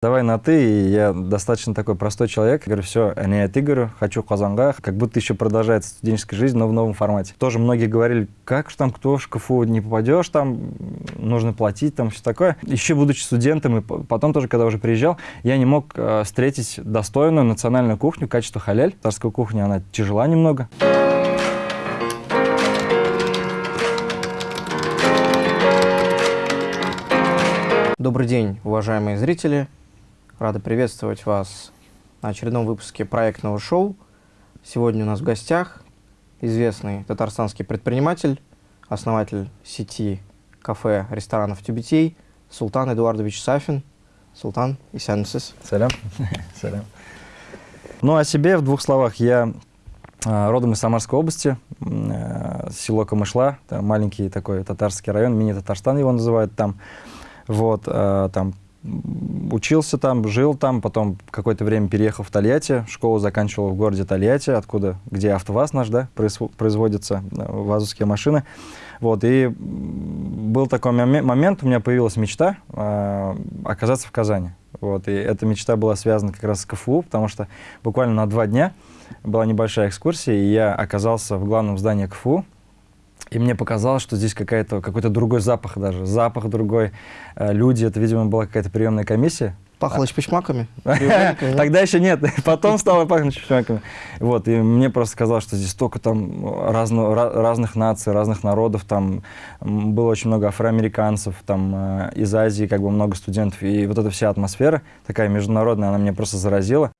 Давай на «ты», и я достаточно такой простой человек. Говорю, все, не от Игоря, хочу Казанга. Как будто еще продолжается студенческая жизнь, но в новом формате. Тоже многие говорили, как же там, кто в КФУ не попадешь, там нужно платить, там все такое. Еще будучи студентом, и потом тоже, когда уже приезжал, я не мог э, встретить достойную национальную кухню, качество халяль. Царская кухня, она тяжела немного. Добрый день, уважаемые зрители. Рада приветствовать вас на очередном выпуске проектного шоу. Сегодня у нас в гостях известный татарстанский предприниматель, основатель сети кафе, ресторанов Тюбетей Султан Эдуардович Сафин. Султан, исәнмесез? Салям. Салям. Ну, о себе в двух словах. Я а, родом из Самарской области, э, село Камышла, маленький такой татарский район, мини-Татарстан его называют там. Вот, э, там учился там, жил там, потом какое-то время переехал в Тольятти, школу заканчивал в городе Тольятти, откуда, где АвтоВАЗ наш, да, производятся э, вазовские машины. Вот, и был такой момент, у меня появилась мечта э, оказаться в Казани. Вот, и эта мечта была связана как раз с КФУ, потому что буквально на два дня была небольшая экскурсия, и я оказался в главном здании КФУ, и мне показалось, что здесь какой-то какой-то другой запах даже. Запах другой. Э, люди, это, видимо, была какая-то приемная комиссия. Пахло чпичмаками? Тогда еще нет. Потом стало пахнуть чпичмаками. Вот, и мне просто казалось, что здесь столько там разных наций, разных народов. Там было очень много афроамериканцев, там э, из Азии как бы много студентов. И вот эта вся атмосфера такая международная, она меня просто заразила.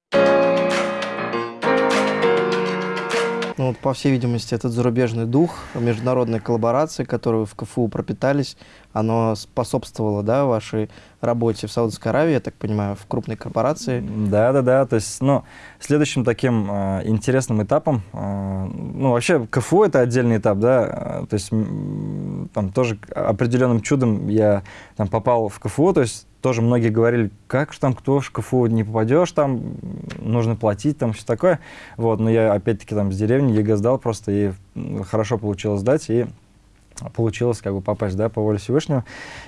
Ну, вот, по всей видимости, этот зарубежный дух, международной коллаборации, которую в КФУ пропитались, оно способствовало да, вашей работе в Саудовской Аравии, я так понимаю, в крупной корпорации. Да, да, да. То есть, ну, следующим таким э, интересным этапом, э, ну, вообще КФУ это отдельный этап, да, э, то есть там тоже определенным чудом я там попал в КФУ, то есть тоже многие говорили, как же там, кто в КФУ не попадешь, там нужно платить, там все такое. Вот, но я опять-таки там с деревни ЕГЭ сдал просто, и хорошо получилось сдать, и получилось как бы попасть, да, по воле Всевышнего.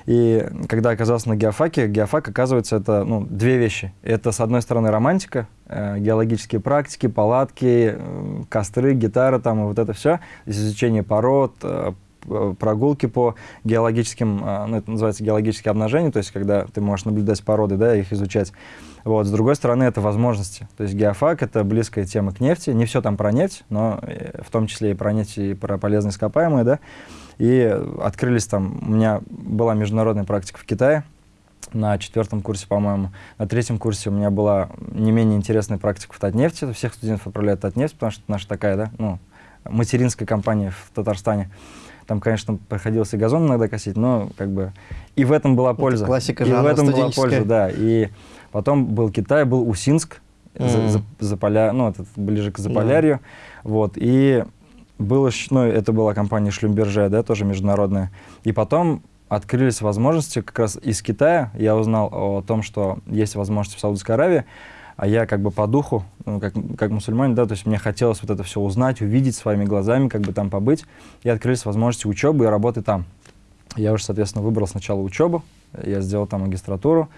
И когда оказался на геофаке, геофак, оказывается, это, ну, две вещи. Это, с одной стороны, романтика, э, геологические практики, палатки, э, костры, гитара, там, и вот это все, изучение пород, Э, прогулки по геологическим, э, ну, это называется геологические обнажения, то есть когда ты можешь наблюдать породы, да, их изучать. Вот. С другой стороны, это возможности. То есть геофак — это близкая тема к нефти. Не все там про нефть, но э, в том числе и про нефть, и про полезные ископаемые, да. И открылись там, у меня была международная практика в Китае, на четвертом курсе, по-моему. На третьем курсе у меня была не менее интересная практика в Татнефти. Всех студентов отправляют в Татнефть, потому что наша такая, да, ну, материнская компания в Татарстане. Там, конечно, приходилось и газон иногда косить, но как бы и в этом была польза. Это классика И в этом была польза, да. И потом был Китай, был Усинск, mm. за, за, за поля, ну, это ближе к Заполярью. Yeah. Вот, и было, ну, это была компания Шлюмберже, да, тоже международная. И потом открылись возможности как раз из Китая. Я узнал о том, что есть возможность в Саудовской Аравии а я как бы по духу, ну, как, как мусульманин, да, то есть мне хотелось вот это все узнать, увидеть своими глазами, как бы там побыть, и открылись возможности учебы и работы там. Я уже, соответственно, выбрал сначала учебу, я сделал там магистратуру,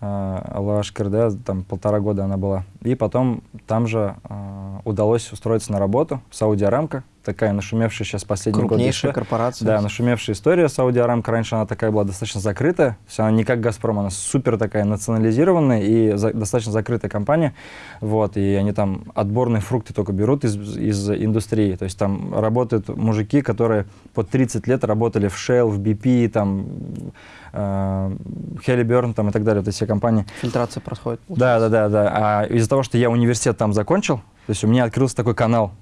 Аллах да, там полтора года она была. И потом там же э, удалось устроиться на работу в Сауди Арамко, такая нашумевшая сейчас последний год. Крупнейшая корпорация. Да, нашумевшая история Сауди Арамко. Раньше она такая была достаточно закрытая, то есть она не как Газпром, она супер такая национализированная и за, достаточно закрытая компания. Вот, и они там отборные фрукты только берут из, из индустрии. То есть там работают мужики, которые по 30 лет работали в Shell, в BP, там Хелли там и так далее, вот эти все компании. Фильтрация происходит. Да, да, да, да. А из-за того, что я университет там закончил, то есть у меня открылся такой канал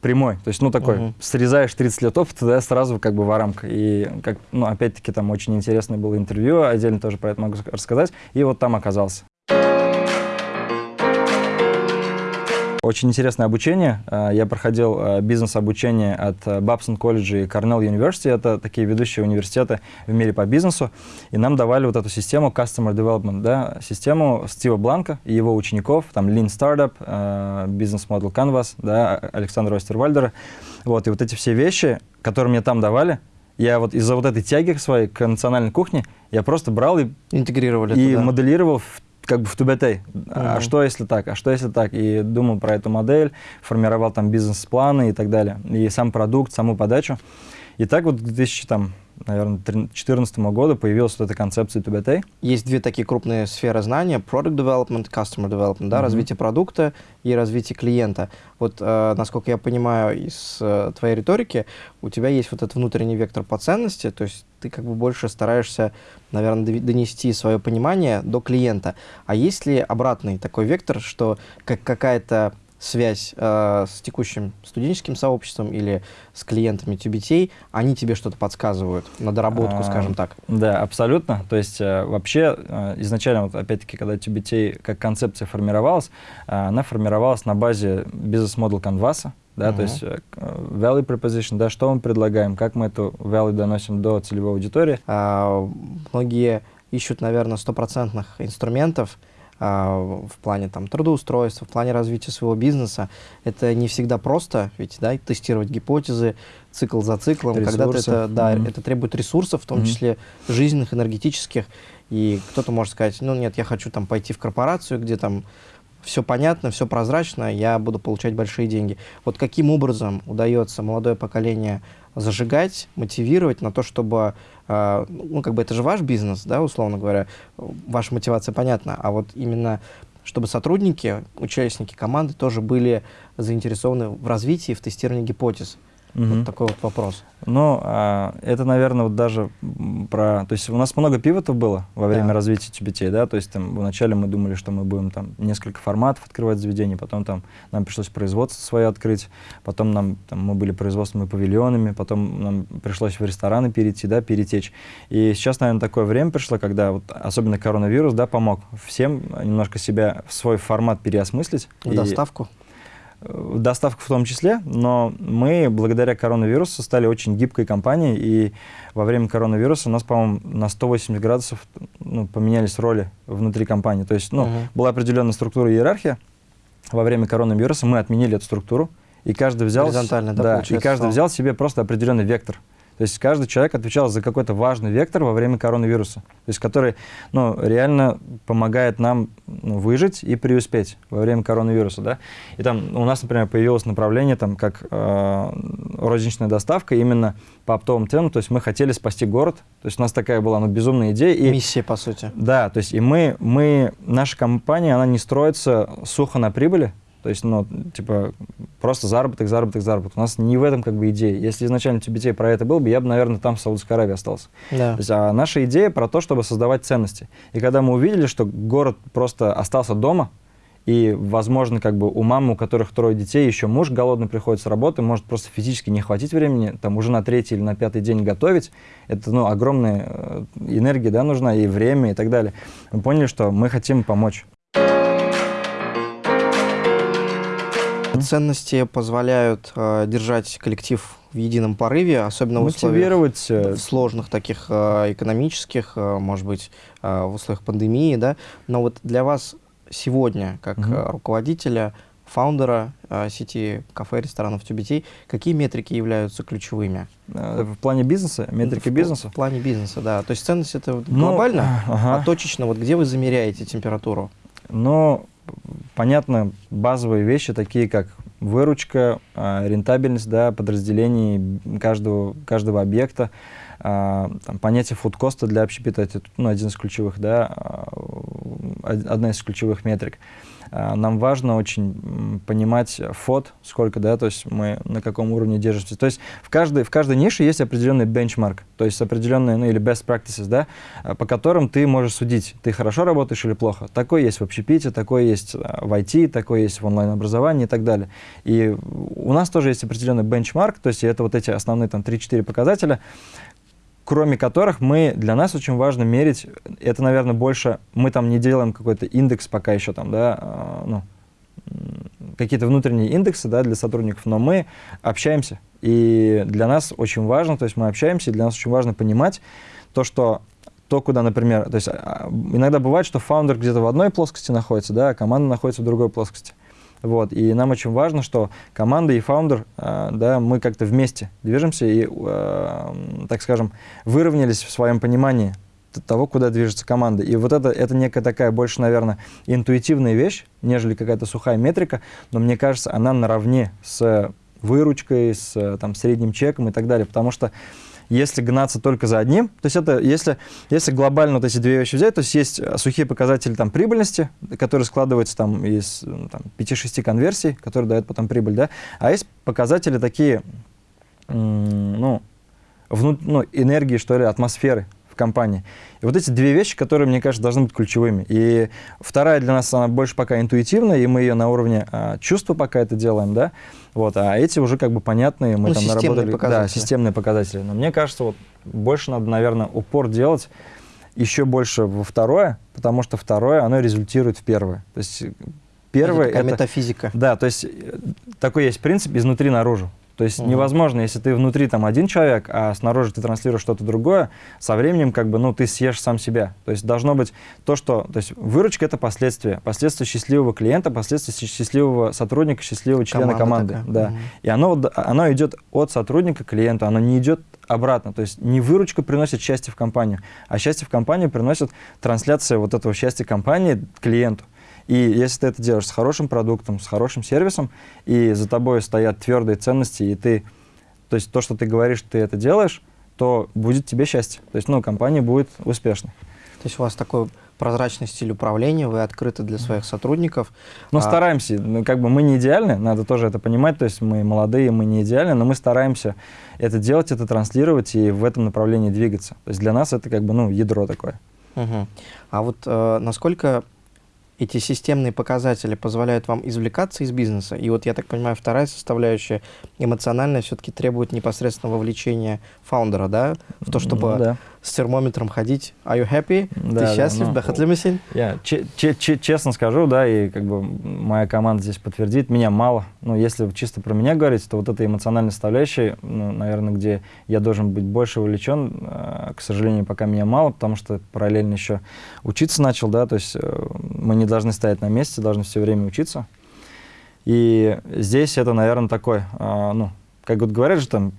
прямой, то есть, ну, такой, угу. срезаешь 30 лет опыта, да, сразу как бы в рамка. И, как, ну, опять-таки, там очень интересное было интервью, отдельно тоже про это могу рассказать, и вот там оказался. Очень интересное обучение. А, я проходил а, бизнес-обучение от а, Babson College и Cornell University. Это такие ведущие университеты в мире по бизнесу. И нам давали вот эту систему Customer Development, да, систему Стива Бланка и его учеников, там Lean Startup, Business Model Canvas, да, Александра Остервальдера. Вот, и вот эти все вещи, которые мне там давали, я вот из-за вот этой тяги своей к национальной кухне, я просто брал и, Интегрировали и моделировал в как бы в тубетей. А Мгм. что если так? А что если так? И думал про эту модель, формировал там бизнес-планы и так далее. И сам продукт, саму подачу. И так вот к 2000, там, наверное, 2014 году появилась вот эта концепция тубетей. Есть две такие крупные сферы знания: product development, customer development, да, Мгм. развитие продукта и развитие клиента. Вот, э, насколько я понимаю из э, твоей риторики, у тебя есть вот этот внутренний вектор по ценности, то есть ты как бы больше стараешься, наверное, донести свое понимание до клиента. А есть ли обратный такой вектор, что как какая-то связь э, с текущим студенческим сообществом или с клиентами TBT, они тебе что-то подсказывают на доработку, А, скажем так? Да, абсолютно. То есть э, вообще э, изначально, вот, опять-таки, когда TBT как концепция формировалась, э, она формировалась на базе бизнес-модел Canvas, да, то Мгм. есть э, э, value proposition, да, что мы предлагаем, как мы эту value доносим до целевой аудитории. А, многие ищут, наверное, стопроцентных инструментов в плане там, трудоустройства, в плане развития своего бизнеса. Это не всегда просто, ведь да, тестировать гипотезы цикл за циклом. Ресурсы. это, да, Мгм. это требует ресурсов, в том Мгм. числе жизненных, энергетических. И кто-то может сказать, ну нет, я хочу там пойти в корпорацию, где там все понятно, все прозрачно, я буду получать большие деньги. Вот каким образом удается молодое поколение зажигать, мотивировать на то, чтобы, э, ну, как бы это же ваш бизнес, да, условно говоря, ваша мотивация понятна, а вот именно чтобы сотрудники, участники команды тоже были заинтересованы в развитии, в тестировании гипотез. Мгм. Вот такой вот вопрос. Ну, а, это, наверное, вот даже про... То есть у нас много пивотов было во время Да. развития TBT, да, то есть там вначале мы думали, что мы будем там несколько форматов открывать заведений, потом там нам пришлось производство свое открыть, потом нам, там, мы были производственными павильонами, потом нам пришлось в рестораны перейти, да, перетечь. И сейчас, наверное, такое время пришло, когда вот особенно коронавирус, да, помог всем немножко себя, в свой формат переосмыслить. В И- доставку. Доставку в том числе, но мы благодаря коронавирусу стали очень гибкой компанией, и во время коронавируса у нас, по-моему, на 180 градусов ну, поменялись роли внутри компании. То есть, ну, Мгм. была определенная структура и иерархия. Во время коронавируса мы отменили эту структуру, и каждый взял... Горизонтально, да, и каждый взял себе просто определенный вектор. То есть каждый человек отвечал за какой-то важный вектор во время коронавируса, то есть который ну, реально помогает нам ну, выжить и преуспеть во время коронавируса. Да? И там у нас, например, появилось направление там, как э, розничная доставка именно по оптовым ценам. То есть мы хотели спасти город. То есть у нас такая была ну, безумная идея. И, Миссия, по сути. да, то есть и мы, мы, наша компания, она не строится сухо на прибыли, то есть, ну, типа, просто заработок, заработок, заработок. У нас не в этом как бы идея. Если изначально TBT про это был бы, я бы, наверное, там в Саудовской Аравии остался. Да. То есть, а наша идея про то, чтобы создавать ценности. И когда мы увидели, что город просто остался дома, и, возможно, как бы у мамы, у которых трое детей, еще муж голодный приходит с работы, может просто физически не хватить времени, там уже на третий или на пятый день готовить. Это, ну, огромная э, энергия, да, нужна, и время, и так далее. Мы поняли, что мы хотим помочь. Ценности позволяют э, держать коллектив в едином порыве, особенно в условиях Мотивировать. э, сложных таких э, экономических, э, может быть, э, в условиях пандемии, да. Но вот для вас сегодня, как э, руководителя, фаундера э, сети кафе, ресторанов TBT, какие метрики являются ключевыми? э, В плане бизнеса, метрики В- бизнеса. В плане бизнеса, да. То есть ценность это вот Ну, глобально, ага. а точечно, вот где вы замеряете температуру? Но, понятно, базовые вещи, такие как выручка, а, рентабельность да, подразделений каждого, каждого объекта, а, там, понятие фудкоста для общепита, это ну, один из ключевых, да, а, од- одна из ключевых метрик. А, Нам важно очень понимать фот, сколько, да, то есть мы на каком уровне держимся. То есть в каждой, в каждой нише есть определенный бенчмарк, то есть определенные, ну или best practices, да, а, по которым ты можешь судить, ты хорошо работаешь или плохо. Такой есть в общепите, такой есть а, в IT, такой есть в онлайн-образовании и так далее. И у нас тоже есть определенный бенчмарк, то есть это вот эти основные там 3-4 показателя, кроме которых мы, для нас очень важно мерить, это, наверное, больше, мы там не делаем какой-то индекс пока еще там, да, а, ну, какие-то внутренние индексы, да, для сотрудников, но мы общаемся, и для нас очень важно, то есть мы общаемся, и для нас очень важно понимать то, что то, куда, например, то есть а, иногда бывает, что фаундер где-то в одной плоскости находится, да, а команда находится в другой плоскости. Вот, и нам очень важно, что команда и фаундер, э, да, мы как-то вместе движемся и, э, так скажем, выровнялись в своем понимании того, куда движется команда. И вот это, это некая такая больше, наверное, интуитивная вещь, нежели какая-то сухая метрика, но мне кажется, она наравне с выручкой, с там, средним чеком и так далее, потому что если гнаться только за одним, то есть это, если, если глобально вот эти две вещи взять, то есть есть сухие показатели там прибыльности, которые складываются там из там, 5-6 конверсий, которые дают потом прибыль, да, а есть показатели такие, ну, вну, ну, энергии, что ли, атмосферы компании. И вот эти две вещи, которые, мне кажется, должны быть ключевыми. И вторая для нас, она больше пока интуитивная, и мы ее на уровне а, чувства пока это делаем, да, вот, а эти уже как бы понятные, мы ну, там наработали. Показатели. Да, системные показатели. Но мне кажется, вот больше надо, наверное, упор делать еще больше во второе, потому что второе, оно результирует в первое. То есть первое это... метафизика. Да, то есть э, такой есть принцип изнутри наружу. То есть угу. невозможно, если ты внутри там один человек, а снаружи ты транслируешь что-то другое, со временем как бы, ну, ты съешь сам себя. То есть должно быть то, что... То есть выручка — это последствия. Последствия счастливого клиента, последствия счастливого сотрудника, счастливого члена Команда команды. Такая. Да. Угу. И оно, оно идет от сотрудника к клиенту, оно не идет обратно. То есть не выручка приносит счастье в компанию, а счастье в компанию приносит трансляция вот этого счастья компании клиенту. И если ты это делаешь с хорошим продуктом, с хорошим сервисом, и за тобой стоят твердые ценности, и ты, то есть то, что ты говоришь, ты это делаешь, то будет тебе счастье. То есть, ну, компания будет успешной. То есть у вас такой прозрачный стиль управления, вы открыты для своих сотрудников. Ну, а... стараемся. Ну, как бы мы не идеальны, надо тоже это понимать. То есть мы молодые, мы не идеальны, но мы стараемся это делать, это транслировать и в этом направлении двигаться. То есть для нас это как бы, ну, ядро такое. Угу. А вот э, насколько эти системные показатели позволяют вам извлекаться из бизнеса. И вот, я так понимаю, вторая составляющая, эмоциональная, все-таки требует непосредственного вовлечения фаундера, да, в то, чтобы ну, да с термометром ходить. Are you happy? Да, Ты счастлив? Да, ну? Я честно скажу, да, и как бы моя команда здесь подтвердит, меня мало. Ну, если чисто про меня говорить, то вот эта эмоциональная составляющая, ну, наверное, где я должен быть больше увлечен, э, к сожалению, пока меня мало, потому что параллельно еще учиться начал, да, то есть э, мы не должны стоять на месте, должны все время учиться. И здесь это, наверное, такой, э, ну, как вот говорят же, там,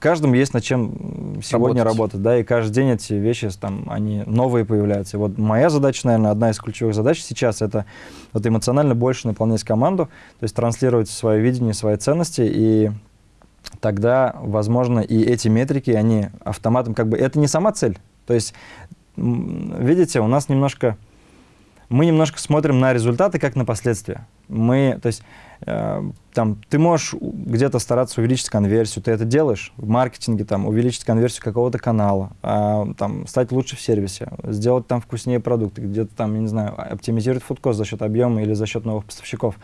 каждому есть над чем сегодня работать. работать, да, и каждый день эти вещи, там, они новые появляются. И вот моя задача, наверное, одна из ключевых задач сейчас, это вот эмоционально больше наполнять команду, то есть транслировать свое видение, свои ценности, и тогда, возможно, и эти метрики, они автоматом, как бы, это не сама цель. То есть, видите, у нас немножко мы немножко смотрим на результаты как на последствия. Мы, то есть, э, там, ты можешь где-то стараться увеличить конверсию, ты это делаешь в маркетинге, там, увеличить конверсию какого-то канала, э, там, стать лучше в сервисе, сделать там вкуснее продукты, где-то там, я не знаю, оптимизировать фудкост за счет объема или за счет новых поставщиков.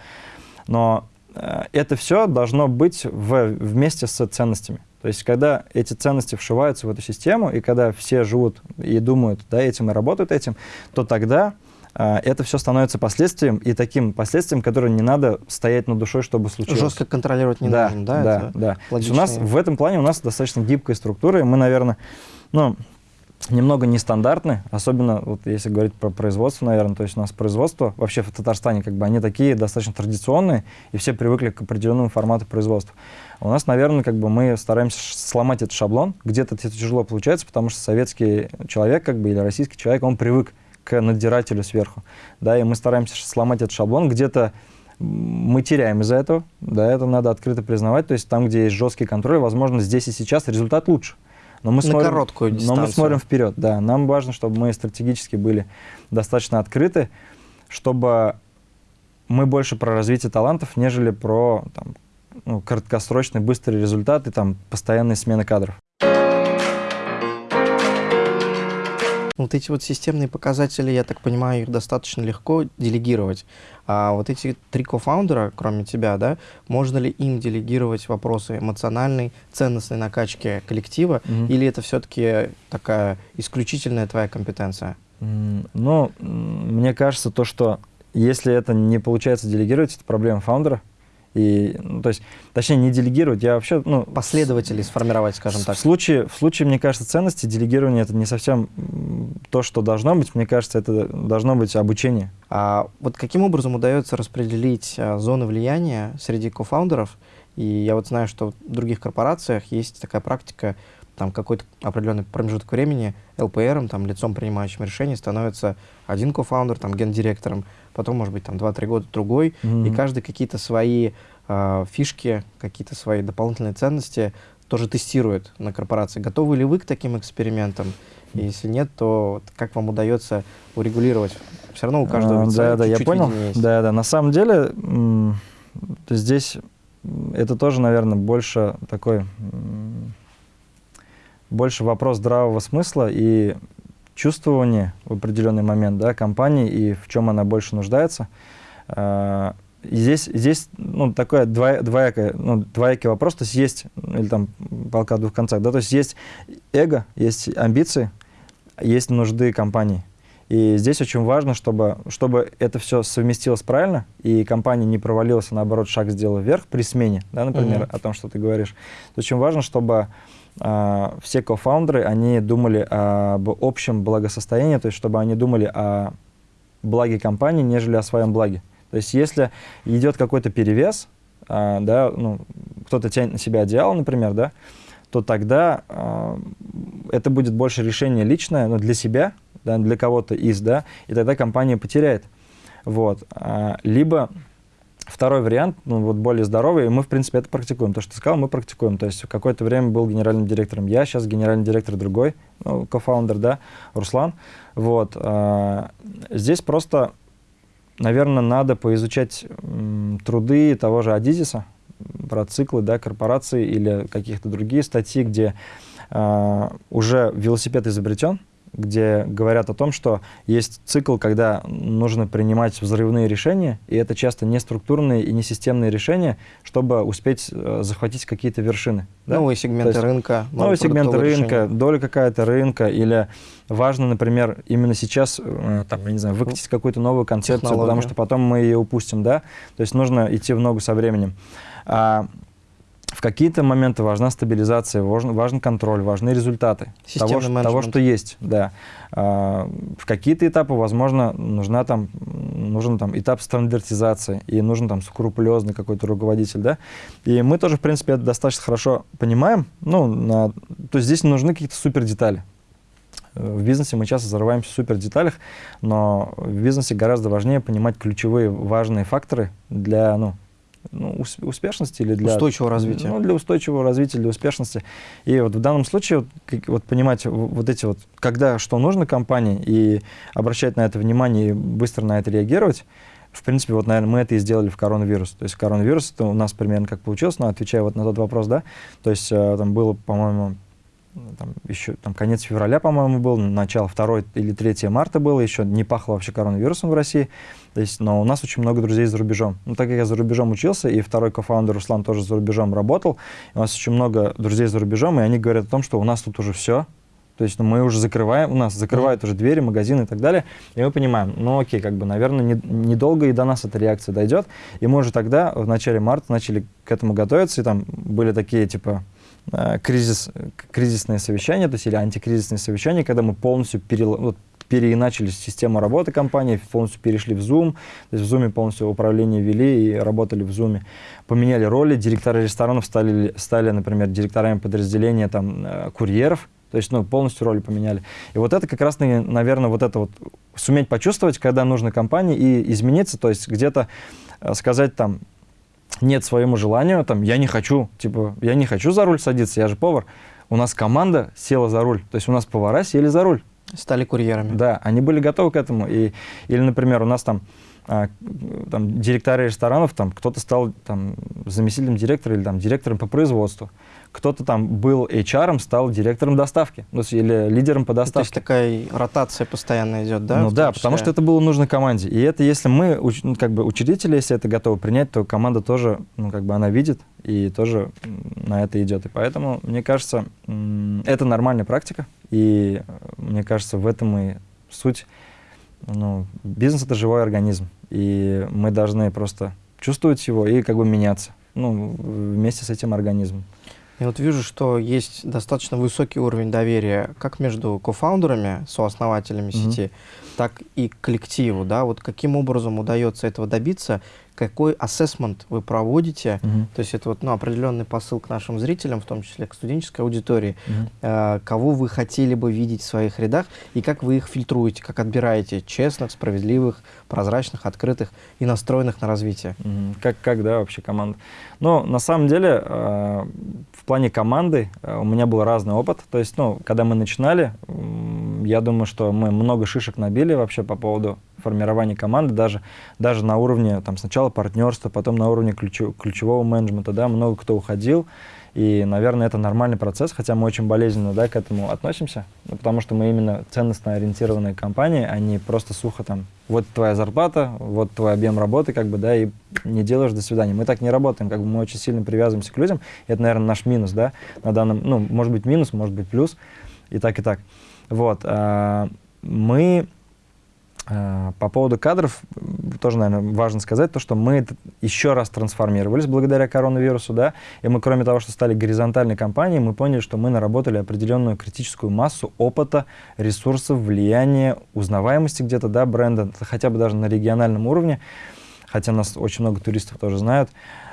Но э, это все должно быть в, вместе с ценностями. То есть, когда эти ценности вшиваются в эту систему, и когда все живут и думают да, этим и работают этим, то тогда а, это все становится последствием, и таким последствием, которое не надо стоять над душой, чтобы случилось. Жестко контролировать не да, нужно, да? Да, да. У нас в этом плане у нас достаточно гибкая структура, и мы, наверное, ну, немного нестандартны, особенно вот если говорить про производство, наверное, то есть у нас производство вообще в Татарстане как бы они такие достаточно традиционные, и все привыкли к определенному формату производства. У нас, наверное, как бы мы стараемся сломать этот шаблон, где-то это тяжело получается, потому что советский человек как бы или российский человек, он привык к надзирателю сверху. Да, и мы стараемся сломать этот шаблон. Где-то мы теряем из-за этого, да, это надо открыто признавать. То есть там, где есть жесткий контроль, возможно, здесь и сейчас результат лучше. Но мы, На смотрим, короткую дистанцию. но мы смотрим вперед, да. Нам важно, чтобы мы стратегически были достаточно открыты, чтобы мы больше про развитие талантов, нежели про там, ну, краткосрочный быстрый результат и там, постоянные смены кадров. Вот эти вот системные показатели, я так понимаю, их достаточно легко делегировать. А вот эти три кофаундера, кроме тебя, да, можно ли им делегировать вопросы эмоциональной, ценностной накачки коллектива, mm-hmm. или это все-таки такая исключительная твоя компетенция? Mm, ну, мне кажется, то, что если это не получается делегировать, это проблема фаундера. И, ну, то есть, точнее, не делегировать, я вообще... Ну, Последователей сформировать, скажем так. В случае, в случае, мне кажется, ценности делегирования это не совсем то, что должно быть. Мне кажется, это должно быть обучение. А вот каким образом удается распределить а, зоны влияния среди кофаундеров? И я вот знаю, что в других корпорациях есть такая практика там какой-то определенный промежуток времени ЛПРом, там, лицом принимающим решений, становится один кофаундер, там, гендиректором, потом, может быть, там, 2-3 года другой, mm-hmm. и каждый какие-то свои э, фишки, какие-то свои дополнительные ценности тоже тестирует на корпорации. Готовы ли вы к таким экспериментам? И если нет, то как вам удается урегулировать? Все равно у каждого а, Да, да, я понял. Да, да. На самом деле здесь это тоже, наверное, больше такой больше вопрос здравого смысла и чувствования в определенный момент да, компании и в чем она больше нуждается. А, и здесь, здесь ну, такой двоя, двоякое, ну, двоякий вопрос, то есть есть, или там полка в двух концах, да, то есть есть эго, есть амбиции, есть нужды компании. И здесь очень важно, чтобы, чтобы это все совместилось правильно, и компания не провалилась, а наоборот шаг сделала вверх при смене, да, например, mm-hmm. о том, что ты говоришь. Очень важно, чтобы все кофаундеры, они думали об общем благосостоянии, то есть чтобы они думали о благе компании, нежели о своем благе. То есть если идет какой-то перевес, э, да, ну, кто-то тянет на себя одеяло, например, да, то тогда э, это будет больше решение личное, но для себя, да, для кого-то из, да, и тогда компания потеряет. Вот. А, либо второй вариант, ну, вот более здоровый, и мы, в принципе, это практикуем. То, что ты сказал, мы практикуем. То есть какое-то время был генеральным директором я, сейчас генеральный директор другой, ну, кофаундер, да, Руслан. Вот. А, здесь просто, наверное, надо поизучать труды того же Адизиса, про циклы, да, корпорации или каких-то другие статьи, где э, уже велосипед изобретен, где говорят о том, что есть цикл, когда нужно принимать взрывные решения, и это часто не структурные и не системные решения, чтобы успеть э, захватить какие-то вершины. Да? Новые сегменты есть, рынка. Новые сегменты рынка, решения. доля какая-то рынка, или важно, например, именно сейчас, э, там, я не знаю, выкатить какую-то новую концепцию, Технология. потому что потом мы ее упустим, да? То есть нужно идти в ногу со временем. А, в какие-то моменты важна стабилизация, важен, важен контроль, важны результаты того, того, что есть. Да. А, в какие-то этапы, возможно, нужна там, нужен там, этап стандартизации, и нужен там скрупулезный какой-то руководитель. Да? И мы тоже, в принципе, это достаточно хорошо понимаем. Ну, на, то есть здесь нужны какие-то супер детали. В бизнесе мы часто зарываемся в супер деталях, но в бизнесе гораздо важнее понимать ключевые важные факторы для ну, ну, успешности или для устойчивого развития. Ну, для устойчивого развития, для успешности. И вот в данном случае вот, как, вот понимать вот эти вот, когда что нужно компании и обращать на это внимание и быстро на это реагировать, в принципе, вот, наверное, мы это и сделали в коронавирус. То есть коронавирус, это у нас примерно как получилось, но отвечая вот на тот вопрос, да, то есть э, там было, по-моему, там, еще там, конец февраля, по-моему, был, начало 2 или 3 марта было, еще не пахло вообще коронавирусом в России. То есть, но у нас очень много друзей за рубежом. Ну, так как я за рубежом учился, и второй кофаундер Руслан тоже за рубежом работал, у нас очень много друзей за рубежом, и они говорят о том, что у нас тут уже все, то есть ну, мы уже закрываем, у нас закрывают уже двери, магазины и так далее. И мы понимаем, ну окей, как бы, наверное, недолго не и до нас эта реакция дойдет. И мы уже тогда, в начале марта, начали к этому готовиться. И там были такие, типа, Э, кризис, кризисное совещание, то есть или антикризисное совещание, когда мы полностью перел, вот, переиначили систему работы компании, полностью перешли в Zoom, то есть в Zoom полностью управление вели и работали в Zoom. Поменяли роли, директора ресторанов стали, стали например, директорами подразделения там, э, курьеров, то есть ну, полностью роли поменяли. И вот это как раз, наверное, вот это вот суметь почувствовать, когда нужно компании и измениться, то есть где-то э, сказать там, нет своему желанию, там, я не хочу, типа, я не хочу за руль садиться, я же повар. У нас команда села за руль, то есть у нас повара сели за руль. Стали курьерами. Да, они были готовы к этому. И, или, например, у нас там, а, там директоры ресторанов, там кто-то стал там, заместителем директора или там, директором по производству кто-то там был HR, стал директором доставки, ну, или лидером по доставке. То есть такая ротация постоянно идет, да? Ну да, потому что это было нужно команде. И это если мы, ну, как бы учредители, если это готовы принять, то команда тоже, ну, как бы она видит и тоже на это идет. И поэтому, мне кажется, это нормальная практика. И мне кажется, в этом и суть. Ну, бизнес — это живой организм. И мы должны просто чувствовать его и как бы меняться ну, вместе с этим организмом. Я вот вижу, что есть достаточно высокий уровень доверия как между кофаундерами, сооснователями mm-hmm. сети, так и коллективу. Да? Вот каким образом удается этого добиться? Какой ассессмент вы проводите, Мгм. то есть это вот ну, определенный посыл к нашим зрителям, в том числе к студенческой аудитории, Мгм. э, кого вы хотели бы видеть в своих рядах и как вы их фильтруете, как отбираете честных, справедливых, прозрачных, открытых и настроенных на развитие. Мгм. Как, как, да, вообще команда. Но на самом деле э, в плане команды э, у меня был разный опыт. То есть, ну, когда мы начинали, м, я думаю, что мы много шишек набили вообще по поводу формирования команды, даже, даже на уровне там, сначала партнерства, потом на уровне ключу- ключевого менеджмента, да, много кто уходил. И, наверное, это нормальный процесс, хотя мы очень болезненно да, к этому относимся, ну, потому что мы именно ценностно ориентированная компания, а не просто сухо там, вот твоя зарплата, вот твой объем работы, как бы, да, и не делаешь до свидания. Мы так не работаем, как бы мы очень сильно привязываемся к людям, и это, наверное, наш минус, да, на данном, ну, может быть минус, может быть плюс, и так, и так. Вот, а, мы По поводу кадров тоже, наверное, важно сказать то, что мы еще раз трансформировались благодаря коронавирусу, да, и мы, кроме того, что стали горизонтальной компанией, мы поняли, что мы наработали определенную критическую массу опыта, ресурсов, влияния, узнаваемости где-то, да, бренда, хотя бы даже на региональном уровне, хотя нас очень много туристов тоже знают,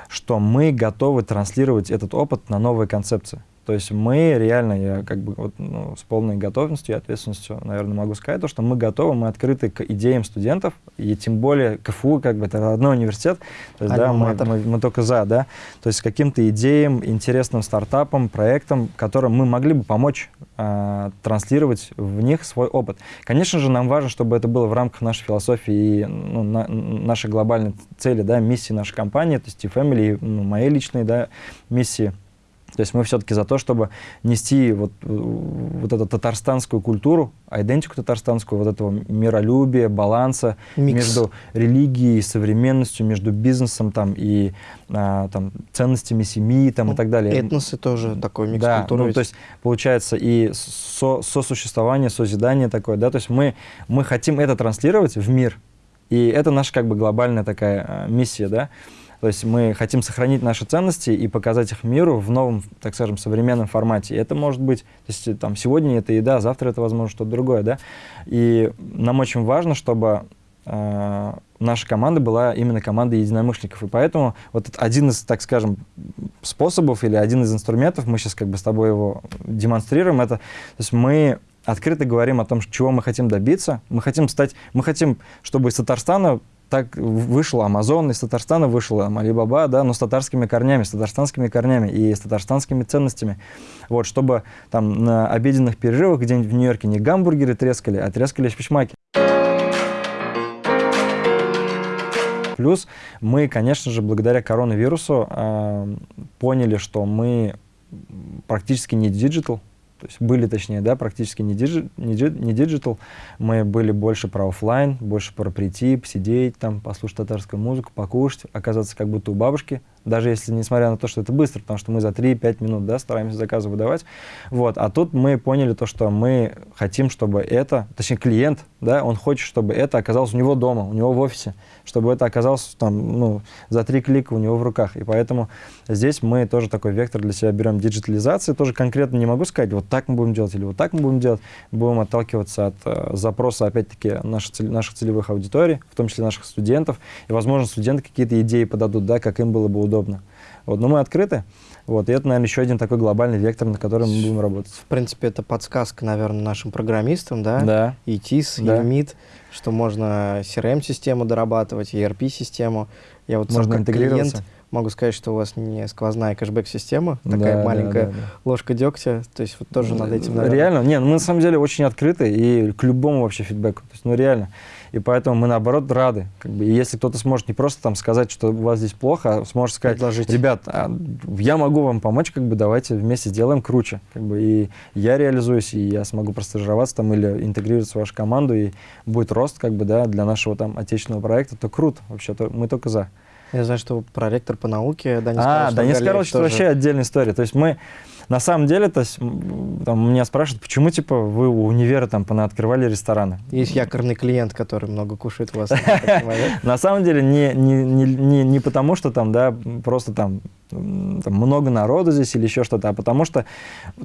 что мы готовы транслировать этот опыт на новые концепции. То есть мы реально, я как бы вот, ну, с полной готовностью и ответственностью, наверное, могу сказать, то, что мы готовы, мы открыты к идеям студентов, и тем более КФУ, как бы это родной университет, то есть, да, мы, мы, мы только за, да, то есть каким-то идеям, интересным стартапам, проектам, которым мы могли бы помочь а, транслировать в них свой опыт. Конечно же, нам важно, чтобы это было в рамках нашей философии и ну, на- нашей глобальной цели, да, миссии нашей компании, то есть T-Family, и, ну, моей личной, да, миссии. То есть мы все-таки за то, чтобы нести вот, вот эту татарстанскую культуру, идентику татарстанскую, вот этого миролюбия, баланса Микс. между религией и современностью, между бизнесом там, и а, там, ценностями семьи там, и так далее. Этносы тоже такой микс Да, культуры. ну, то есть получается и со- сосуществование, созидание такое, да, то есть мы, мы хотим это транслировать в мир, и это наша как бы глобальная такая а, миссия, да, то есть мы хотим сохранить наши ценности и показать их миру в новом, так скажем, современном формате. И это может быть, то есть там сегодня это еда, завтра это, возможно, что-то другое, да. И нам очень важно, чтобы э, наша команда была именно командой единомышленников. И поэтому вот один из, так скажем, способов или один из инструментов, мы сейчас как бы с тобой его демонстрируем, это, то есть мы открыто говорим о том, чего мы хотим добиться. Мы хотим стать, мы хотим, чтобы из Татарстана так вышел Амазон, из Татарстана вышел там, Алибаба, да, но с татарскими корнями, с татарстанскими корнями и с татарстанскими ценностями. Вот, чтобы там на обеденных перерывах где-нибудь в Нью-Йорке не гамбургеры трескали, а трескали шпичмаки. Плюс мы, конечно же, благодаря коронавирусу э, поняли, что мы практически не digital, то есть были, точнее, да, практически не, digi, не, не digital, мы были больше про оффлайн, больше про прийти, посидеть там, послушать татарскую музыку, покушать, оказаться как будто у бабушки, даже если, несмотря на то, что это быстро, потому что мы за 3-5 минут, да, стараемся заказы выдавать, вот, а тут мы поняли то, что мы хотим, чтобы это, точнее, клиент, да, он хочет, чтобы это оказалось у него дома, у него в офисе, чтобы это оказалось там, ну, за три клика у него в руках, и поэтому здесь мы тоже такой вектор для себя берем диджитализации, тоже конкретно не могу сказать, вот так мы будем делать или вот так мы будем делать, будем отталкиваться от э, запроса, опять-таки, наших, наших целевых аудиторий, в том числе наших студентов, и, возможно, студенты какие-то идеи подадут, да, как им было бы удобно. Вот, но мы открыты, вот, и это, наверное, еще один такой глобальный вектор, на котором мы будем работать. В принципе, это подсказка, наверное, нашим программистам, да? Да. И ТИС, Да. и МИД, что можно CRM-систему дорабатывать, ERP-систему. Я вот сам Можно как интегрироваться. клиент могу сказать, что у вас не сквозная кэшбэк-система, Да, такая да, маленькая да, да. ложка дегтя, то есть вот тоже над этим, наверное. Реально, не, ну мы на самом деле очень открыты и к любому вообще фидбэку. То есть, ну реально. И поэтому мы наоборот рады. Как бы, и если кто-то сможет не просто там сказать, что у вас здесь плохо, а сможет сказать, Предложить. ребят, а, я могу вам помочь, как бы давайте вместе сделаем круче. Как бы, и я реализуюсь, и я смогу простажироваться там или интегрироваться в вашу команду, и будет рост как бы, да, для нашего там отечественного проекта, то круто. Вообще, то, мы только за. Я знаю, что проректор по науке Данис а, Данис Карлович, это вообще отдельная история. То есть мы, на самом деле, то есть, там, меня спрашивают, почему, типа, вы у универа там открывали рестораны? Есть якорный клиент, который много кушает у вас. На самом деле, не потому, что там, да, просто там там, много народу здесь или еще что-то, а потому что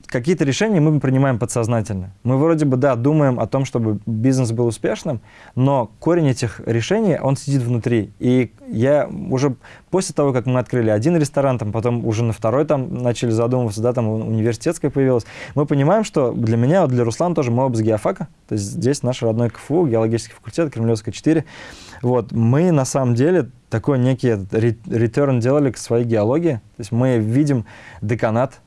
какие-то решения мы принимаем подсознательно. Мы вроде бы, да, думаем о том, чтобы бизнес был успешным, но корень этих решений, он сидит внутри. И я уже после того, как мы открыли один ресторан, там, потом уже на второй там начали задумываться, да, там университетская появилась, мы понимаем, что для меня, вот для Руслана тоже мы оба с геофака, то есть здесь наш родной КФУ, геологический факультет, Кремлевская 4. Вот, мы на самом деле такой некий return делали к своей геологии, то есть мы видим деканат,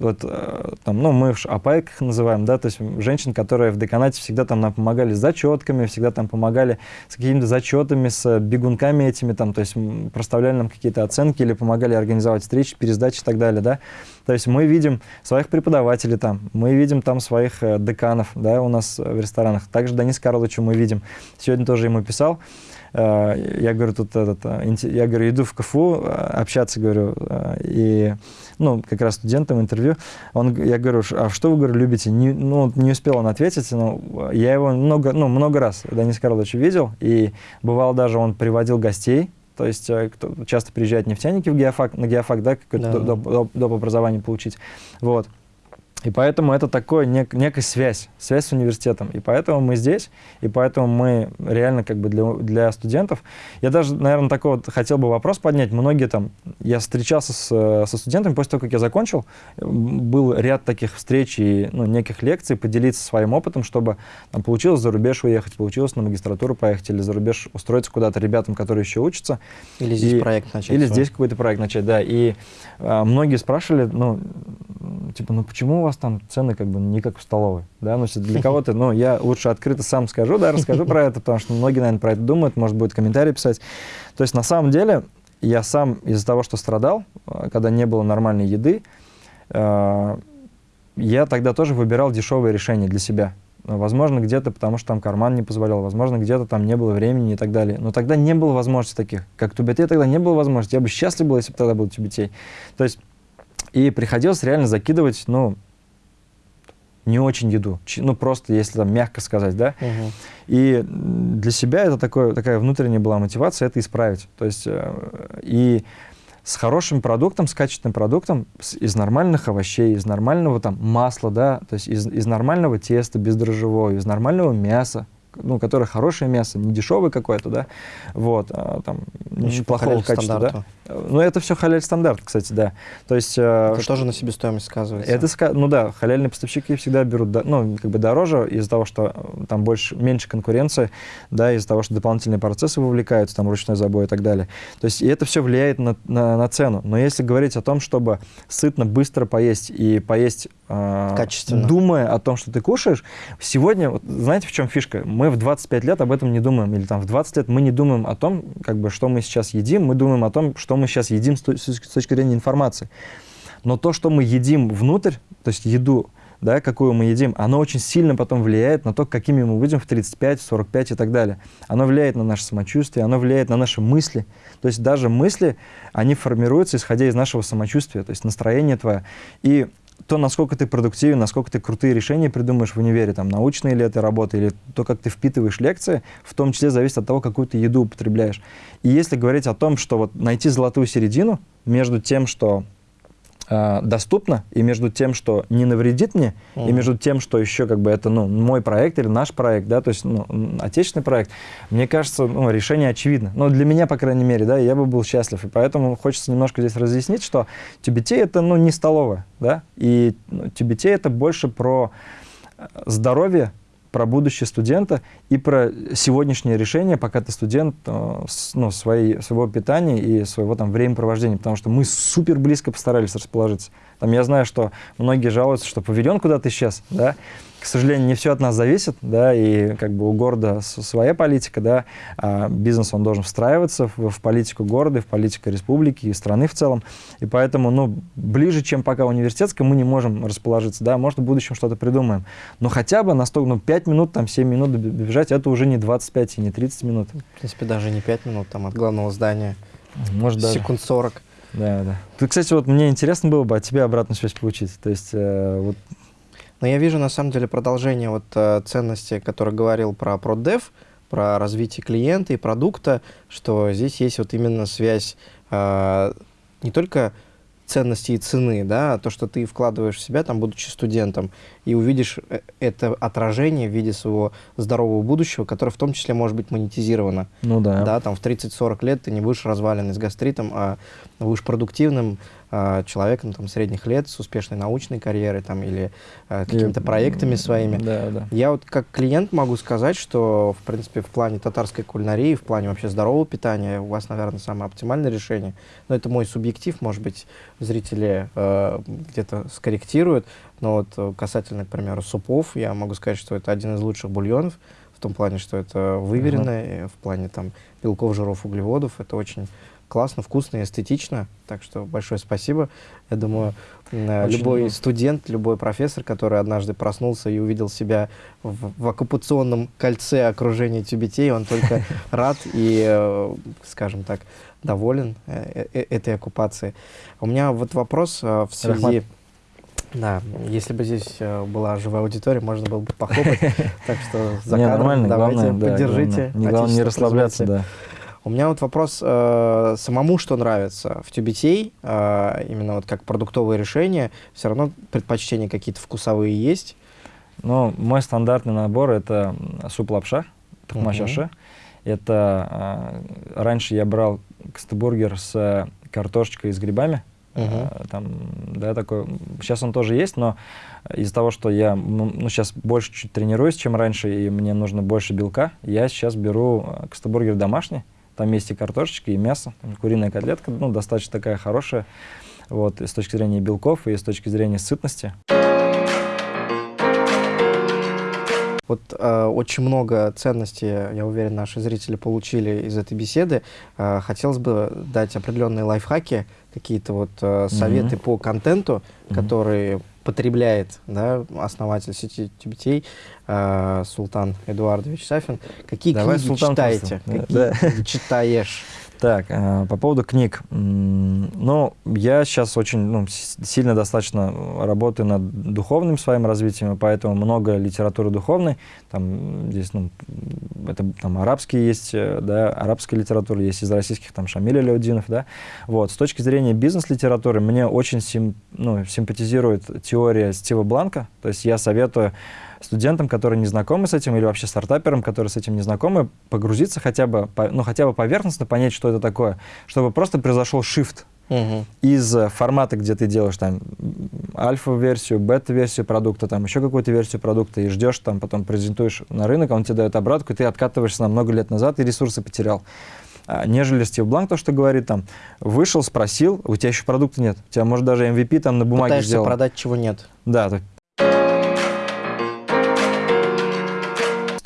вот э, там, ну, мы в АПАЭК называем, да, то есть женщин, которые в деканате всегда там нам помогали с зачетками, всегда там помогали с какими-то зачетами, с бегунками этими, там, то есть проставляли нам какие-то оценки или помогали организовать встречи, пересдачи и так далее, да. То есть мы видим своих преподавателей там, мы видим там своих э, деканов, да, у нас в ресторанах. Также Денис Карловича мы видим. Сегодня тоже ему писал. Э, я говорю, тут этот, я говорю, иду в КФУ общаться, говорю, и ну, как раз студентам интервью, он, я говорю, а что вы, говорю, любите? Не, ну, не успел он ответить, но я его много, ну, много раз, Денис Карлович, видел, и бывало даже он приводил гостей, то есть э, кто, часто приезжают нефтяники в геофак, на геофак, да, какое-то да. доп, доп, доп образование получить, вот. И поэтому это такое нек, некая связь, связь с университетом. И поэтому мы здесь, и поэтому мы реально как бы для, для студентов. Я даже, наверное, такой вот хотел бы вопрос поднять. Многие там, я встречался с, со студентами после того, как я закончил, был ряд таких встреч и ну, неких лекций, поделиться своим опытом, чтобы там, получилось за рубеж уехать, получилось на магистратуру поехать или за рубеж устроиться куда-то ребятам, которые еще учатся. Или здесь и, проект начать. Или свой. здесь какой-то проект начать, да. И а, многие спрашивали, ну, типа, ну почему у вас там цены как бы не как в столовой, да, ну, для кого-то, ну, я лучше открыто сам скажу, да, расскажу про это, потому что многие, наверное, про это думают, может, будет комментарий писать. То есть, на самом деле, я сам из-за того, что страдал, э, когда не было нормальной еды, э, я тогда тоже выбирал дешевые решения для себя. Возможно, где-то потому, что там карман не позволял, возможно, где-то там не было времени и так далее. Но тогда не было возможности таких. Как Тубетей тогда не было возможности. Я бы счастлив был, если бы тогда был Тубетей. То есть и приходилось реально закидывать, ну, не очень еду, ну, просто, если там мягко сказать, да. Угу. И для себя это такое, такая внутренняя была мотивация это исправить. То есть, э, и с хорошим продуктом, с качественным продуктом, с, из нормальных овощей, из нормального там масла, да, то есть из, из нормального теста бездрожжевого, из нормального мяса, ну, которое хорошее мясо, не дешевое какое-то, да, вот, а, там, ничего плохого качества, да. Ну, это все халяль стандарт, кстати, да. То есть... Э, это что, тоже на себестоимость сказывается? Это, ну да, халяльные поставщики всегда берут, ну, как бы дороже из-за того, что э, там больше, меньше конкуренции, да, из-за того, что дополнительные процессы вовлекаются, там, ручной забой и так далее. То есть, и это все влияет на, на, на цену. Но если говорить о том, чтобы сытно, быстро поесть и поесть... Э, Качественно. Думая о том, что ты кушаешь, сегодня, вот, знаете, в чем фишка? Мы в 25 лет об этом не думаем, или там в 20 лет мы не думаем о том, как бы, что мы сейчас едим, мы думаем о том, что мы сейчас едим с, с точки зрения информации. Но то, что мы едим внутрь, то есть еду, да, какую мы едим, оно очень сильно потом влияет на то, какими мы будем в 35, 45 и так далее. Оно влияет на наше самочувствие, оно влияет на наши мысли. То есть даже мысли, они формируются, исходя из нашего самочувствия, то есть настроение твое. И то, насколько ты продуктивен, насколько ты крутые решения придумаешь в универе, там, научные ли это работы, или то, как ты впитываешь лекции, в том числе зависит от того, какую ты еду употребляешь. И если говорить о том, что вот найти золотую середину между тем, что э, доступно, и между тем, что не навредит мне, mm -hmm. и между тем, что еще как бы это ну, мой проект или наш проект, да, то есть ну, отечественный проект, мне кажется, ну, решение очевидно. Но для меня, по крайней мере, да, я бы был счастлив. И поэтому хочется немножко здесь разъяснить, что тюбетей это ну, не столовая, да, и ну, тюбетей это больше про э, здоровье, про будущее студента и про сегодняшнее решение, пока ты студент, э, ну, своей, своего питания и своего там времяпровождения, потому что мы супер близко постарались расположиться. Там я знаю, что многие жалуются, что павильон куда-то исчез, да, к сожалению, не все от нас зависит, да, и как бы у города своя политика, да, а бизнес, он должен встраиваться в, в политику города, в политику республики и страны в целом, и поэтому, ну, ближе, чем пока университетская, мы не можем расположиться, да, может, в будущем что-то придумаем, но хотя бы на 100, ну, 5 минут, там, 7 минут бежать, это уже не 25 и не 30 минут. В принципе, даже не 5 минут, там, от главного здания, может, секунд 40. Да, да. Ты, кстати, вот мне интересно было бы от тебя обратную связь получить. То есть, э, вот... Но я вижу, на самом деле, продолжение вот э, ценности, который говорил про ProdDev, про развитие клиента и продукта, что здесь есть вот именно связь э, не только ценности и цены, да, то, что ты вкладываешь в себя, там, будучи студентом, и увидишь э, это отражение в виде своего здорового будущего, которое в том числе может быть монетизировано. Ну да. Да, там в 30-40 лет ты не будешь разваленный с гастритом, а будешь продуктивным, э, человеком там, средних лет с успешной научной карьерой там, или э, какими-то проектами своими. Да, да. Я вот как клиент могу сказать, что, в принципе, в плане татарской кулинарии, в плане вообще здорового питания у вас, наверное, самое оптимальное решение. Но это мой субъектив, может быть, зрители э, где-то скорректируют. Но вот э, касательно, к примеру, супов, я могу сказать, что это один из лучших бульонов, в том плане, что это выверено, uh-huh. в плане там белков, жиров, углеводов. Это очень классно, вкусно и эстетично. Так что большое спасибо. Я думаю, э, Очень любой много. студент, любой профессор, который однажды проснулся и увидел себя в, в оккупационном кольце окружения тюбетей, он только рад и, э, скажем так, доволен э, этой оккупацией. У меня вот вопрос в связи... Да, если бы здесь была живая аудитория, можно было бы похлопать. Так что за кадром давайте поддержите. Не главное не расслабляться, да. У меня вот вопрос э, самому, что нравится в тюбетей, э, именно вот как продуктовое решение, все равно предпочтения какие-то вкусовые есть? Ну, мой стандартный набор это суп-лапша, тахмашаши. Uh -huh. Это э, раньше я брал кстебургер с картошечкой и с грибами. Uh -huh. там, да, такой. Сейчас он тоже есть, но из-за того, что я ну, сейчас больше чуть тренируюсь, чем раньше, и мне нужно больше белка, я сейчас беру кстебургер домашний. Там есть и картошечка, и мясо, куриная котлетка, ну, достаточно такая хорошая, вот, и с точки зрения белков, и с точки зрения сытности. Вот э, очень много ценностей, я уверен, наши зрители получили из этой беседы. Э, хотелось бы дать определенные лайфхаки, какие-то вот э, советы mm-hmm. по контенту, mm-hmm. который потребляет да, основатель сети Тюбетей э, Султан Эдуардович Сафин. Какие Давай книги Султан читаете? Просто. Какие да. книги читаешь? Так, э, по поводу книг. Ну, я сейчас очень ну, сильно достаточно работаю над духовным своим развитием, поэтому много литературы духовной. Там здесь, ну, это там арабские есть, э, да, арабская литература, есть из российских, там, Шамиль Аляудинов, да. Вот, с точки зрения бизнес-литературы, мне очень сим, ну, симпатизирует теория Стива Бланка, то есть я советую студентам, которые не знакомы с этим, или вообще стартаперам, которые с этим не знакомы, погрузиться хотя бы, ну, хотя бы поверхностно, понять, что это такое, чтобы просто произошел shift угу. из формата, где ты делаешь там альфа-версию, бета-версию продукта, там еще какую-то версию продукта, и ждешь, там потом презентуешь на рынок, он тебе дает обратку, и ты откатываешься на много лет назад и ресурсы потерял а, нежели Стив Бланк то, что говорит, там, вышел, спросил, у тебя еще продукта нет, у тебя, может, даже MVP там на бумаге Пытаешься сделал. продать, чего нет. Да,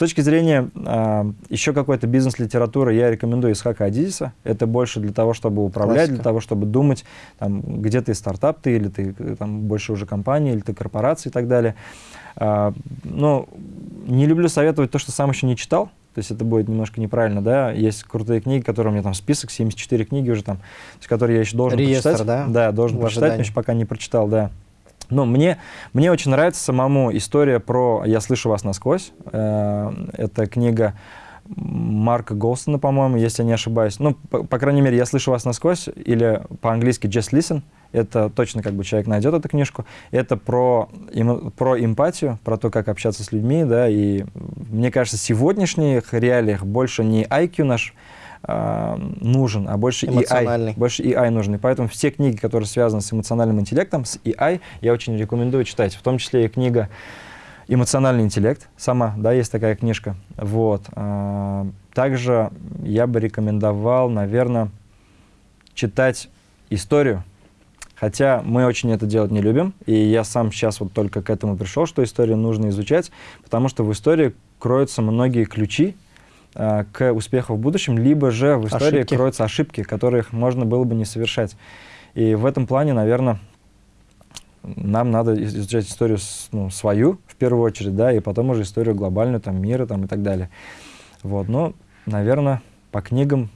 точки зрения э, еще какой-то бизнес-литературы, я рекомендую Исхака Адизиса. Это больше для того, чтобы управлять, Классика. для того, чтобы думать, там, где ты стартап ты, или ты там, больше уже компания, или ты корпорация и так далее. Э, но не люблю советовать то, что сам еще не читал. То есть это будет немножко неправильно, да. Есть крутые книги, которые у меня там список, 74 книги уже там, которые я еще должен Реестр, прочитать. да? Да, должен прочитать, но еще пока не прочитал, да. Ну, мне, мне очень нравится самому история про «Я слышу вас насквозь». Э, это книга Марка Голстона, по-моему, если я не ошибаюсь. Ну, по, по крайней мере, «Я слышу вас насквозь» или по-английски «Just listen». Это точно как бы человек найдет эту книжку. Это про, им, про эмпатию, про то, как общаться с людьми, да, и мне кажется, в сегодняшних реалиях больше не IQ наш э, нужен, а больше EI. Больше EI нужен. И поэтому все книги, которые связаны с эмоциональным интеллектом, с EI, я очень рекомендую читать. В том числе и книга «Эмоциональный интеллект». Сама, да, есть такая книжка. Вот. Э, также я бы рекомендовал, наверное, читать историю. Хотя мы очень это делать не любим, и я сам сейчас вот только к этому пришел, что историю нужно изучать, потому что в истории кроются многие ключи, к успеху в будущем, либо же в истории ошибки. кроются ошибки, которых можно было бы не совершать. И в этом плане, наверное, нам надо изучать историю ну, свою в первую очередь, да, и потом уже историю глобальную, там, мира там, и так далее. Вот, но, наверное, по книгам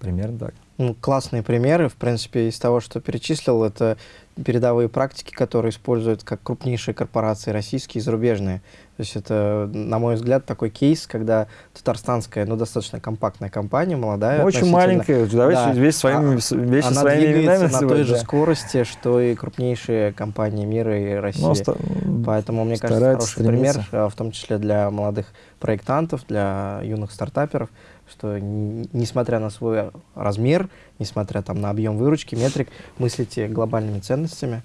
примерно так. Ну, классные примеры, в принципе, из того, что перечислил, это передовые практики, которые используют как крупнейшие корпорации российские и зарубежные. То есть это, на мой взгляд, такой кейс, когда татарстанская, ну, достаточно компактная компания, молодая. Ну, очень маленькая, давайте да, весь своими, а, вещи она своими двигается на той называть, же да. скорости, что и крупнейшие компании мира и России. Ну, Поэтому, мне кажется, хороший пример, стремятся. а, в том числе для молодых проектантов, для юных стартаперов, что несмотря на свой размер, несмотря там на объем выручки, метрик, мыслите глобальными ценностями.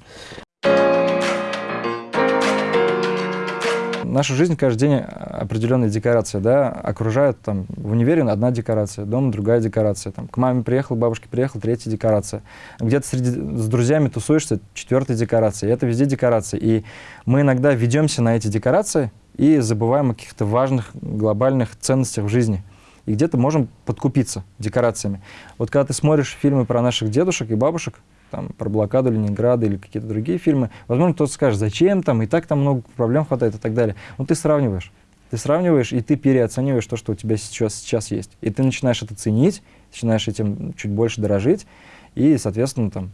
Наша жизнь каждый день определенная декорация, да, окружает там в универе одна декорация, дома другая декорация, там к маме приехал, бабушке приехал, третья декорация. Где-то с друзьями тусуешься, четвертая декорация. И это везде декорации. И мы иногда ведемся на эти декорации и забываем о каких-то важных глобальных ценностях в жизни. И где-то можем подкупиться декорациями. Вот когда ты смотришь фильмы про наших дедушек и бабушек, там, про блокаду Ленинграда или какие-то другие фильмы, возможно, кто-то скажет, зачем там, и так там много проблем хватает и так далее. Но ты сравниваешь. Ты сравниваешь, и ты переоцениваешь то, что у тебя сейчас, сейчас есть. И ты начинаешь это ценить, начинаешь этим чуть больше дорожить, и, соответственно, там,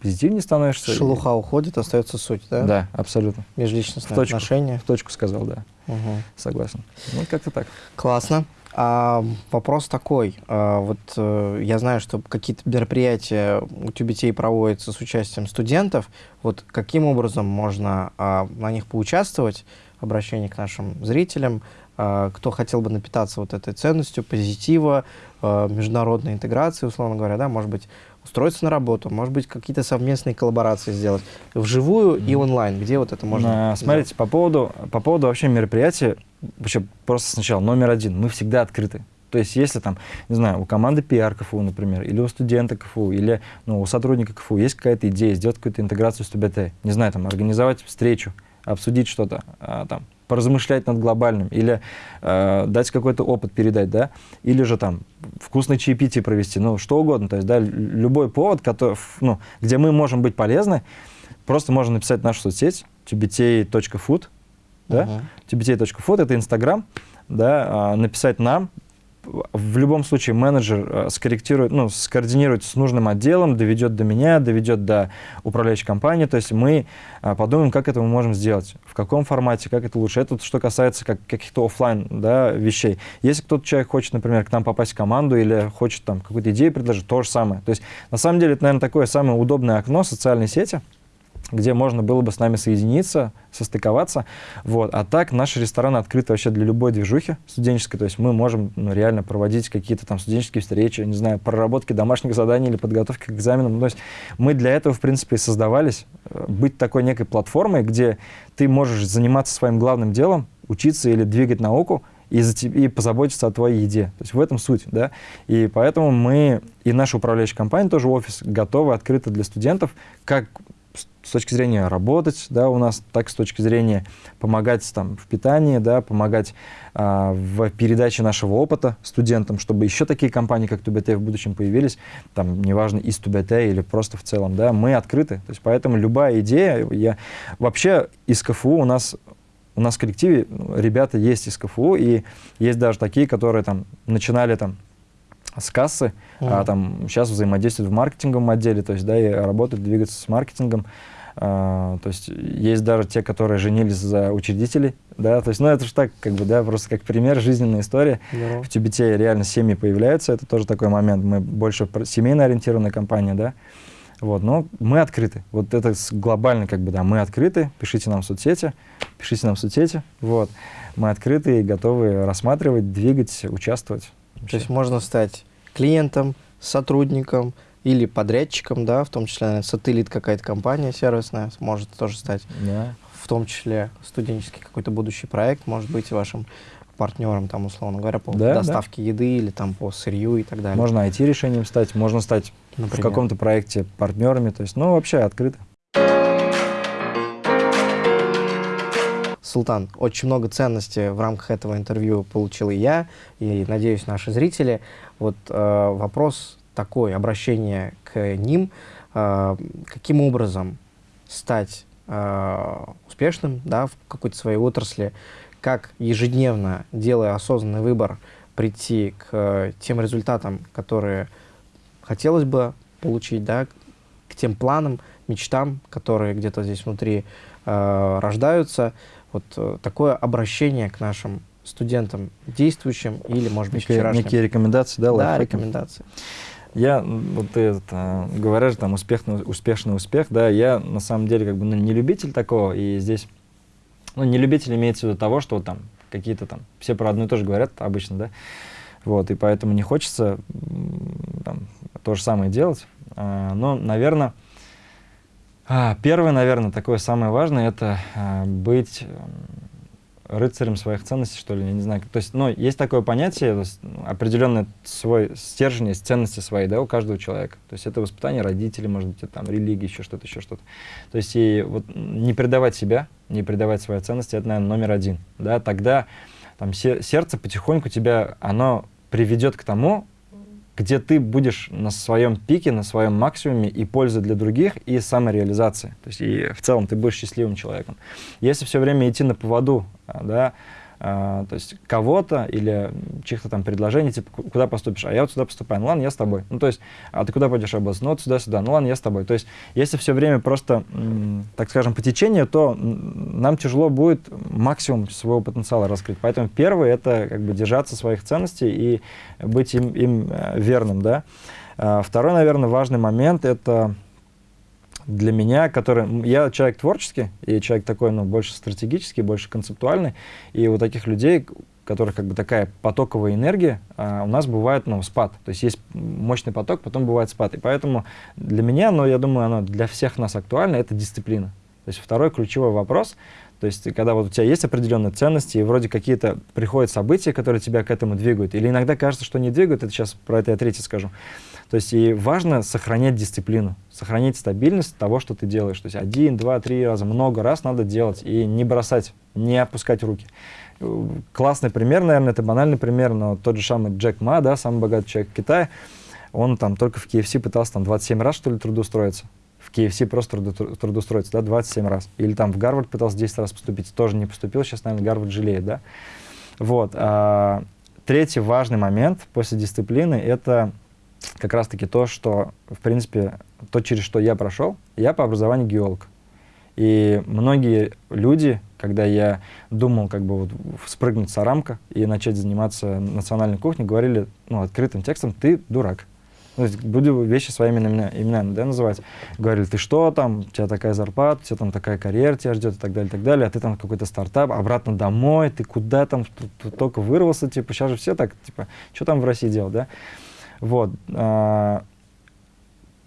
позитивнее становишься. и- Шелуха уходит, остается суть, да? Да, абсолютно. Межличностные В точку. отношения. В точку сказал, да. Мгм. Согласен. Ну, как-то так. Классно. А, вопрос такой. А, вот э, я знаю, что какие-то мероприятия у TBT проводятся с участием студентов. Вот каким образом можно а, на них поучаствовать? Обращение к нашим зрителям. А, кто хотел бы напитаться вот этой ценностью, позитива, а, международной интеграции, условно говоря, да, может быть, устроиться на работу, может быть, какие-то совместные коллаборации сделать вживую и онлайн. Где вот это можно? А, Смотрите, по поводу, по поводу вообще мероприятия, вообще просто сначала, номер один, мы всегда открыты. То есть если там, не знаю, у команды PR КФУ, например, или у студента КФУ, или ну, у сотрудника КФУ есть какая-то идея сделать какую-то интеграцию с ТБТ, не знаю, там, организовать встречу, обсудить что-то, а, там, поразмышлять над глобальным, или э, дать какой-то опыт передать, да, или же там вкусный чаепитие провести, ну, что угодно, то есть, да, лю- любой повод, который, ну, где мы можем быть полезны, просто можно написать в нашу соцсеть tbt.food, да, tbt.food, это Инстаграм, да, а, написать нам, в любом случае менеджер э, скорректирует, ну, скоординирует с нужным отделом, доведет до меня, доведет до управляющей компании, то есть мы а, подумаем, как это мы можем сделать, в каком формате, как это лучше. Это что касается как, каких-то оффлайн да, вещей. Если кто-то человек хочет, например, к нам попасть в команду или хочет там какую-то идею предложить, то же самое. То есть на самом деле это, наверное, такое самое удобное окно социальной сети, где можно было бы с нами соединиться, состыковаться. Вот. А так наш ресторан открыт вообще для любой движухи студенческой. То есть мы можем ну, реально проводить какие-то там студенческие встречи, не знаю, проработки домашних заданий или подготовки к экзаменам. Ну, То есть мы для этого, в принципе, и создавались. э, Быть такой некой платформой, где ты можешь заниматься своим главным делом, учиться или двигать науку, и, за те- и позаботиться о твоей еде. То есть в этом суть, да. И поэтому мы, и наша управляющая компания, тоже офис, готовы, открыты для студентов, как с- точки зрения работать, да, у нас, так с точки зрения помогать там в питании, да, помогать а, в передаче нашего опыта студентам, чтобы еще такие компании, как ТУБТ в будущем появились, там, неважно, из ТУБТ или просто в целом, да, мы открыты. То есть поэтому любая идея, я... Вообще из КФУ у нас у нас в коллективе ну, ребята есть из КФУ, и есть даже такие, которые там начинали там с кассы, а Мгм. там сейчас взаимодействуют в маркетинговом отделе, то есть, да, и работают, двигаются с маркетингом. А, то есть есть даже те, которые женились за учредителей, да, то есть, ну, это же так, как бы, да, просто как пример, жизненная история. Здорово. В Тюбете реально семьи появляются, это тоже такой момент. Мы больше семейно ориентированная компания, да. Вот, но мы открыты. Вот это глобально, как бы, да, мы открыты. Пишите нам в соцсети, пишите нам в соцсети. Вот, мы открыты и готовы рассматривать, двигать, участвовать. То есть можно стать клиентом, сотрудником или подрядчиком, да, в том числе сателлит какая-то компания сервисная может тоже стать, Да. в том числе студенческий какой-то будущий проект может быть вашим партнером, там, условно говоря, по Да, да. доставке еды или там по сырью и так далее. Можно IT-решением стать, можно стать в например. каком-то проекте партнерами. То есть, ну, вообще открыто. Султан, очень много ценностей в рамках этого интервью получил и я, и, надеюсь, наши зрители. Вот э, вопрос такой, обращение к ним. Э, каким образом стать э, успешным да, в какой-то своей отрасли, как ежедневно, делая осознанный выбор, прийти к э, тем результатам, которые хотелось бы получить, да, к тем планам, мечтам, которые где-то здесь внутри э, рождаются. Вот э, такое обращение к нашим студентам, действующим или, может быть, некие, вчерашним. Некие рекомендации, да, Да, лайфхаки? рекомендации. Я, вот ты это, говоришь, там, успешный, успешный успех, да, я на самом деле как бы ну, не любитель такого, и здесь, ну, не любитель имеется в виду того, что вот, там какие-то там, все про одно и то же говорят обычно, да, вот, и поэтому не хочется там, то же самое делать, а, но, наверное, первое, наверное, такое самое важное, это а, быть рыцарем своих ценностей, что ли, я не знаю. То есть, ну, есть такое понятие, ну, определенный свой стержень, есть ценности свои, да, у каждого человека. То есть это воспитание родителей, может быть, там, религия, еще что-то, еще что-то. То есть и вот не предавать себя, не предавать свои ценности, это, наверное, номер один, да, тогда там сердце потихоньку тебя, оно приведет к тому, где ты будешь на своем пике, на своем максимуме и пользы для других, и самореализации. То есть и в целом ты будешь счастливым человеком. Если все время идти на поводу, а, да, то есть кого-то или чьих-то там предложений, типа, куда поступишь, а я вот сюда поступаю, ну ладно, я с тобой. Ну, то есть, а ты куда пойдешь работать? Ну, вот сюда-сюда, ну ладно, я с тобой. То есть, если все время просто, так скажем, по течению, то нам тяжело будет максимум своего потенциала раскрыть. Поэтому первое — это как бы держаться своих ценностей и быть им, им э, верным, да. А, второй, наверное, важный момент — это для меня, который... Я человек творческий, и человек такой, ну, больше стратегический, больше концептуальный, и у таких людей, которых как бы такая потоковая энергия, а, у нас бывает, ну, спад. То есть есть мощный поток, потом бывает спад. И поэтому для меня, но я думаю, оно для всех нас актуально, это дисциплина. То есть второй ключевой вопрос, то есть когда вот у тебя есть определенные ценности, и вроде какие-то приходят события, которые тебя к этому двигают, или иногда кажется, что не двигают, это сейчас про это я третье скажу, то есть и важно сохранять дисциплину, сохранить стабильность того, что ты делаешь. То есть один, два, три раза, много раз надо делать и не бросать, не опускать руки. Классный пример, наверное, это банальный пример, но тот же самый Джек Ма, да, самый богатый человек в Китае, он там только в KFC пытался там 27 раз, что ли, трудоустроиться. KFC просто трудоустроиться, да, 27 раз. Или там в Гарвард пытался 10 раз поступить, тоже не поступил, сейчас, наверное, Гарвард жалеет, да. Вот. А, третий важный момент после дисциплины — это как раз-таки то, что, в принципе, то, через что я прошел, я по образованию геолог. И многие люди, когда я думал как бы вот спрыгнуть с рамка и начать заниматься национальной кухней, говорили ну, открытым текстом, ты дурак. То есть буду вещи своими именами, именами да, называть. Говорили, ты что там, у тебя такая зарплата, у тебя там такая карьера тебя ждет и так далее, и так далее, а ты там какой-то стартап, обратно домой, ты куда там, только вырвался, типа, сейчас же все так, типа, что там в России делать, да? Вот. А,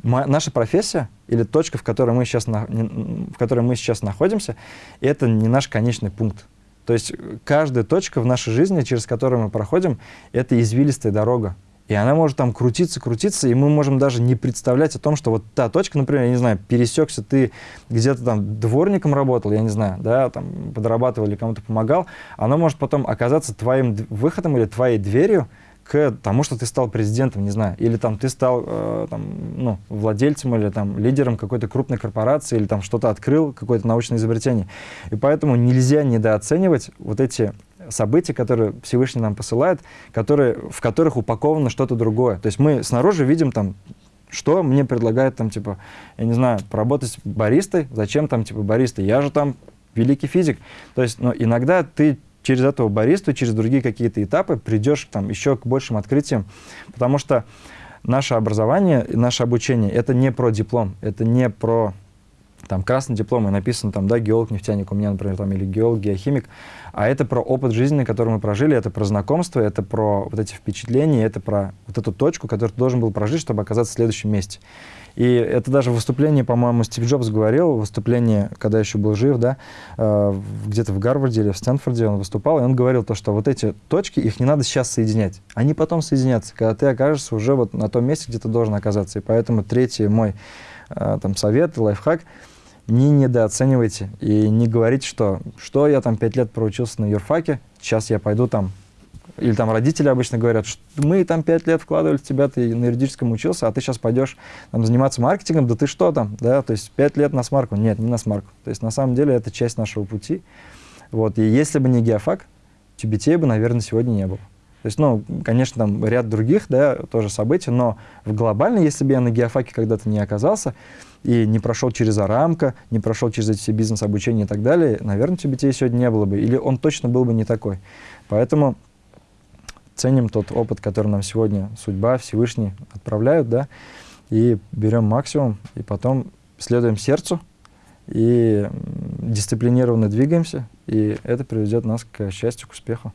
наша профессия или точка, в которой, мы сейчас в которой мы сейчас находимся, это не наш конечный пункт. То есть каждая точка в нашей жизни, через которую мы проходим, это извилистая дорога. И она может там крутиться, крутиться, и мы можем даже не представлять о том, что вот та точка, например, я не знаю, пересекся, ты где-то там дворником работал, я не знаю, да, там подрабатывал или кому-то помогал, она может потом оказаться твоим выходом или твоей дверью, к тому, что ты стал президентом, не знаю, или там ты стал э, там, ну, владельцем или там лидером какой-то крупной корпорации, или там что-то открыл, какое-то научное изобретение. И поэтому нельзя недооценивать вот эти события, которые Всевышний нам посылает, которые, в которых упаковано что-то другое. То есть мы снаружи видим там что мне предлагают там, типа, я не знаю, поработать баристой, зачем там, типа, баристой, я же там великий физик. То есть, но иногда ты через этого баристу, через другие какие-то этапы придешь там еще к большим открытиям, потому что наше образование, наше обучение — это не про диплом, это не про там красный диплом, и написано там, да, геолог, нефтяник у меня, например, там, или геолог, геохимик, а это про опыт жизни, который мы прожили, это про знакомство, это про вот эти впечатления, это про вот эту точку, которую ты должен был прожить, чтобы оказаться в следующем месте. И это даже выступление, по-моему, Стив Джобс говорил, выступление, когда еще был жив, да, э, где-то в Гарварде или в Стэнфорде он выступал, и он говорил то, что вот эти точки, их не надо сейчас соединять, они потом соединятся, когда ты окажешься уже вот на том месте, где ты должен оказаться. И поэтому третий мой э, там совет, лайфхак, не недооценивайте и не говорите, что, что я там пять лет проучился на юрфаке, сейчас я пойду там или там родители обычно говорят, что мы там пять лет вкладывали в тебя, ты на юридическом учился, а ты сейчас пойдешь там, заниматься маркетингом, да ты что там, да, то есть пять лет на смарку. Нет, не на смарку. То есть на самом деле это часть нашего пути. Вот, и если бы не геофак, тюбетей бы, наверное, сегодня не было. То есть, ну, конечно, там ряд других, да, тоже событий, но в глобально, если бы я на геофаке когда-то не оказался и не прошел через Арамка, не прошел через эти все бизнес-обучения и так далее, наверное, TBTA сегодня не было бы, или он точно был бы не такой. Поэтому ценим тот опыт, который нам сегодня судьба, Всевышний отправляют, да, и берем максимум, и потом следуем сердцу, и дисциплинированно двигаемся, и это приведет нас к счастью, к успеху.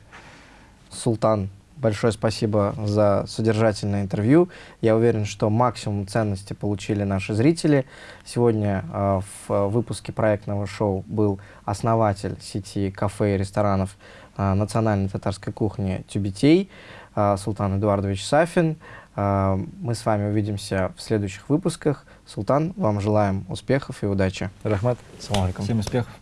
Султан, большое спасибо за содержательное интервью. Я уверен, что максимум ценности получили наши зрители. Сегодня э, в выпуске проектного шоу был основатель сети кафе и ресторанов э, национальной татарской кухни «Тюбетей» э, Султан Эдуардович Сафин. Э, мы с вами увидимся в следующих выпусках. Султан, вам желаем успехов и удачи. Рахмат. Салам алейкум. Всем успехов.